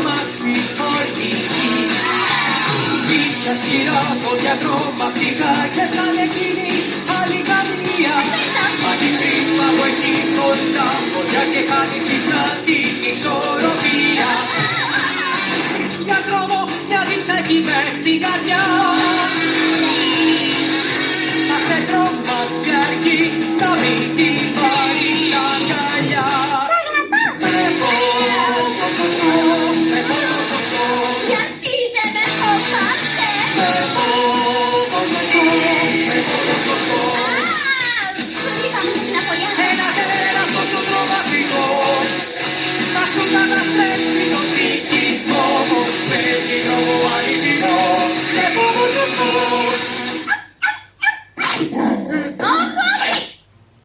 αμάξι χορηγή Μύθια σκυρά, πόδια τρομακτικά και σαν εκείνη. Άλλη καμία Μα την τρύπα που έχει κοντά. Πόδια και κάνει συχνά την ισορροπία. Για δρόμο μια δίψα έχει μες στην καρδιά. Να σε τρομάξει αργή να μην την